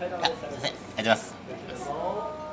ありがとうございます。